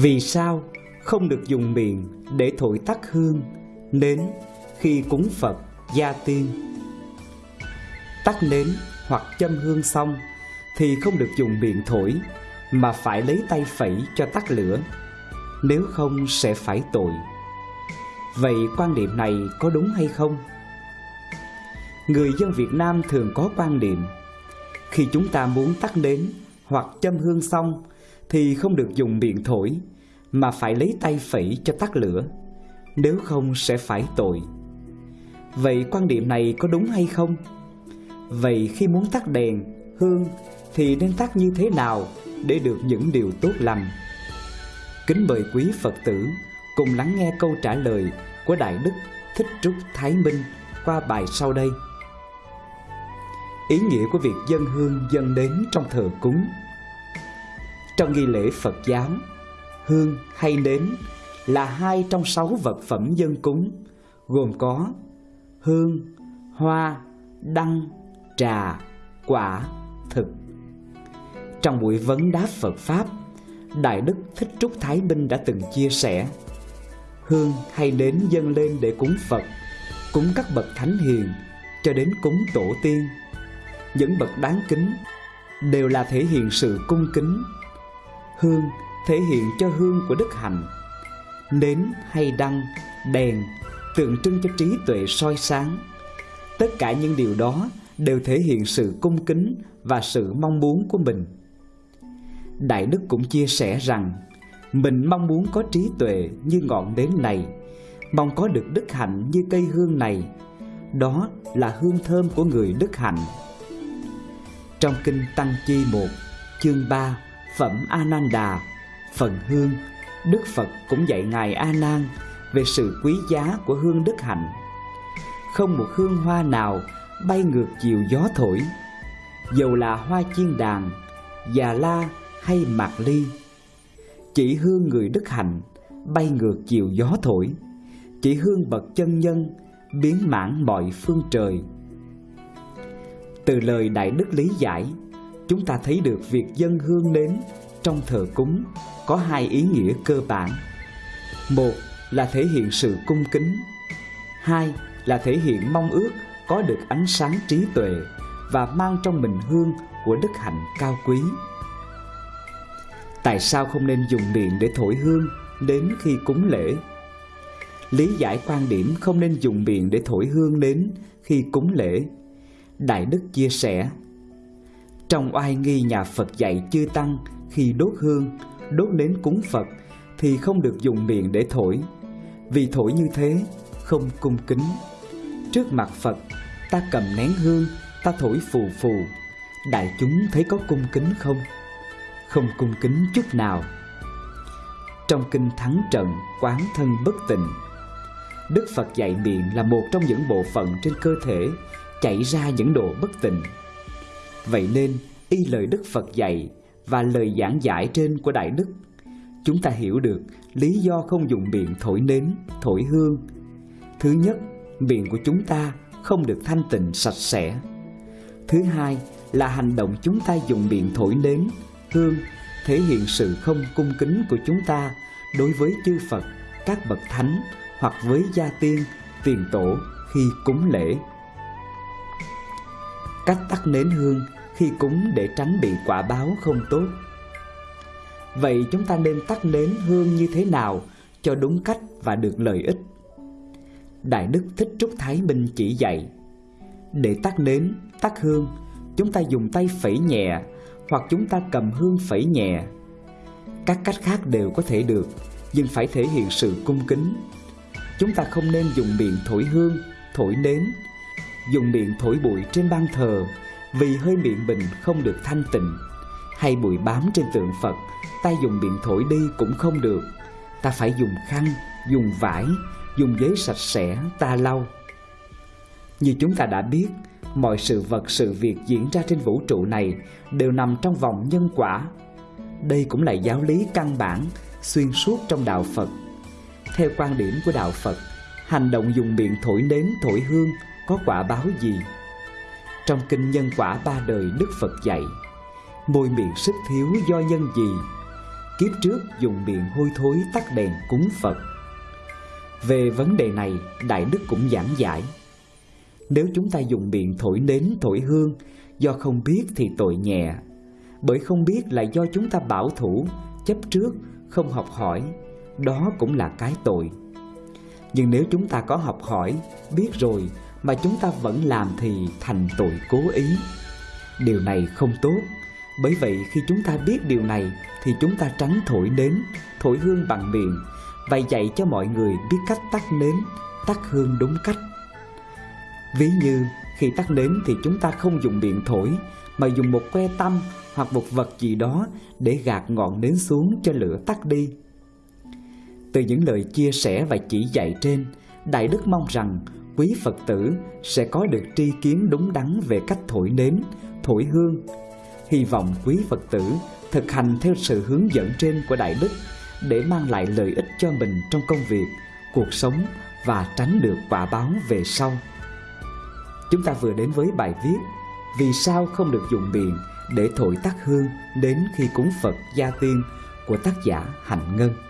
Vì sao không được dùng miệng để thổi tắt hương, nến khi cúng Phật, gia tiên? Tắt nến hoặc châm hương xong thì không được dùng miệng thổi mà phải lấy tay phẩy cho tắt lửa, nếu không sẽ phải tội. Vậy quan niệm này có đúng hay không? Người dân Việt Nam thường có quan niệm khi chúng ta muốn tắt nến hoặc châm hương xong thì không được dùng miệng thổi mà phải lấy tay phẩy cho tắt lửa, nếu không sẽ phải tội. Vậy quan điểm này có đúng hay không? Vậy khi muốn tắt đèn, hương thì nên tắt như thế nào để được những điều tốt lành? Kính mời quý Phật tử cùng lắng nghe câu trả lời của Đại Đức Thích Trúc Thái Minh qua bài sau đây. Ý nghĩa của việc dân hương dân đến trong thờ cúng trong nghi lễ Phật giáo, hương hay nến là hai trong sáu vật phẩm dân cúng, gồm có hương, hoa, đăng, trà, quả, thực. Trong buổi vấn đáp Phật Pháp, Đại Đức Thích Trúc Thái Minh đã từng chia sẻ Hương hay nến dâng lên để cúng Phật, cúng các bậc thánh hiền, cho đến cúng tổ tiên. Những bậc đáng kính đều là thể hiện sự cung kính. Hương thể hiện cho hương của đức hạnh. Nến hay đăng, đèn, tượng trưng cho trí tuệ soi sáng. Tất cả những điều đó đều thể hiện sự cung kính và sự mong muốn của mình. Đại đức cũng chia sẻ rằng, mình mong muốn có trí tuệ như ngọn nến này, mong có được đức hạnh như cây hương này. Đó là hương thơm của người đức hạnh. Trong kinh tăng chi một, chương 3 phẩm ananda phần hương, Đức Phật cũng dạy Ngài A Nan về sự quý giá của hương đức hạnh. Không một hương hoa nào bay ngược chiều gió thổi, dầu là hoa chiên đàn, già la hay mạc ly. Chỉ hương người đức hạnh bay ngược chiều gió thổi, chỉ hương bậc chân nhân biến mãn mọi phương trời. Từ lời Đại Đức lý giải, chúng ta thấy được việc dân hương nến trong thờ cúng có hai ý nghĩa cơ bản. Một là thể hiện sự cung kính. Hai là thể hiện mong ước có được ánh sáng trí tuệ và mang trong mình hương của đức hạnh cao quý. Tại sao không nên dùng miệng để thổi hương đến khi cúng lễ? Lý giải quan điểm không nên dùng miệng để thổi hương đến khi cúng lễ. Đại Đức chia sẻ trong oai nghi nhà Phật dạy chư Tăng khi đốt hương đốt nến cúng Phật thì không được dùng miệng để thổi, vì thổi như thế không cung kính. Trước mặt Phật, ta cầm nén hương, ta thổi phù phù, đại chúng thấy có cung kính không? Không cung kính chút nào. Trong kinh thắng trận, quán thân bất tịnh, Đức Phật dạy miệng là một trong những bộ phận trên cơ thể chảy ra những độ bất tịnh. Vậy nên, y lời Đức Phật dạy và lời giảng giải trên của Đại Đức, chúng ta hiểu được lý do không dùng miệng thổi nến, thổi hương. Thứ nhất, miệng của chúng ta không được thanh tịnh sạch sẽ. Thứ hai là hành động chúng ta dùng miệng thổi nến, hương thể hiện sự không cung kính của chúng ta đối với chư Phật, các bậc thánh hoặc với gia tiên, tiền tổ khi cúng lễ. Cách tắt nến hương khi cúng để tránh bị quả báo không tốt. Vậy chúng ta nên tắt nến hương như thế nào cho đúng cách và được lợi ích? Đại Đức Thích Trúc Thái Minh chỉ dạy Để tắt nến, tắt hương, chúng ta dùng tay phẩy nhẹ hoặc chúng ta cầm hương phẩy nhẹ. Các cách khác đều có thể được, nhưng phải thể hiện sự cung kính. Chúng ta không nên dùng miệng thổi hương, thổi nến, dùng miệng thổi bụi trên ban thờ vì hơi miệng mình không được thanh tịnh hay bụi bám trên tượng Phật, tay dùng miệng thổi đi cũng không được. Ta phải dùng khăn, dùng vải, dùng giấy sạch sẽ ta lau. Như chúng ta đã biết, mọi sự vật sự việc diễn ra trên vũ trụ này đều nằm trong vòng nhân quả. Đây cũng là giáo lý căn bản xuyên suốt trong đạo Phật. Theo quan điểm của đạo Phật, hành động dùng miệng thổi nến thổi hương có quả báo gì? Trong kinh nhân quả ba đời Đức Phật dạy Môi miệng sức thiếu do nhân gì kiếp trước dùng miệng hôi thối tắt đèn cúng Phật. Về vấn đề này, Đại Đức cũng giảng giải. Nếu chúng ta dùng miệng thổi nến thổi hương, do không biết thì tội nhẹ. Bởi không biết là do chúng ta bảo thủ, chấp trước, không học hỏi, đó cũng là cái tội. Nhưng nếu chúng ta có học hỏi, biết rồi mà chúng ta vẫn làm thì thành tội cố ý. Điều này không tốt, bởi vậy khi chúng ta biết điều này thì chúng ta tránh thổi nến, thổi hương bằng miệng và dạy cho mọi người biết cách tắt nến, tắt hương đúng cách. Ví như khi tắt nến thì chúng ta không dùng miệng thổi mà dùng một que tăm hoặc một vật gì đó để gạt ngọn nến xuống cho lửa tắt đi. Từ những lời chia sẻ và chỉ dạy trên, Đại Đức mong rằng quý Phật tử sẽ có được tri kiến đúng đắn về cách thổi nến, thổi hương. Hy vọng quý Phật tử thực hành theo sự hướng dẫn trên của Đại Đức để mang lại lợi ích cho mình trong công việc, cuộc sống và tránh được quả báo về sau. Chúng ta vừa đến với bài viết Vì sao không được dùng miệng để thổi tắt hương đến khi cúng Phật gia tiên của tác giả Hạnh Ngân.